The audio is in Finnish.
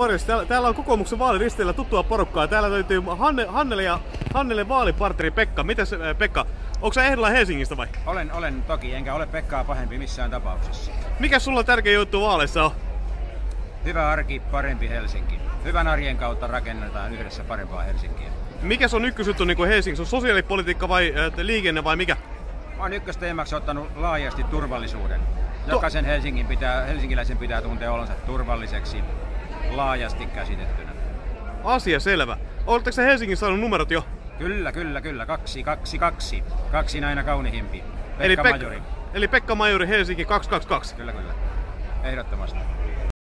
Morjens, täällä, täällä on kokoomuksen vaaliristeillä tuttua porukkaa. Täällä löytyy Hanne, Hannele ja Hannele vaalipartneri Pekka. Mitäs äh, Pekka, onko sä ehdolla Helsingistä vai? Olen, olen toki, enkä ole Pekkaa pahempi missään tapauksessa. Mikä sulla tärkeä juttu vaaleissa on? Hyvä arki, parempi Helsinki. Hyvän arjen kautta rakennetaan yhdessä parempaa Helsinkiä. Mikä on ykkösjuttu niin Helsingissä? On sosiaalipolitiikka vai äh, liikenne vai mikä? Mä oon ykkösteemaksi ottanut laajasti turvallisuuden. Jokaisen Helsingin pitää, helsinkiläisen pitää tuntea olonsa turvalliseksi laajasti käsitettynä. Asia selvä. Oletteko se Helsingissä saanut numerot jo? Kyllä, kyllä, kyllä. Kaksi, kaksi, kaksi. Kaksi näinä kaunihimpi. Pekka eli, Pek- Majori. eli Pekka Majori Helsinki 222. Kyllä, kyllä. Ehdottomasti.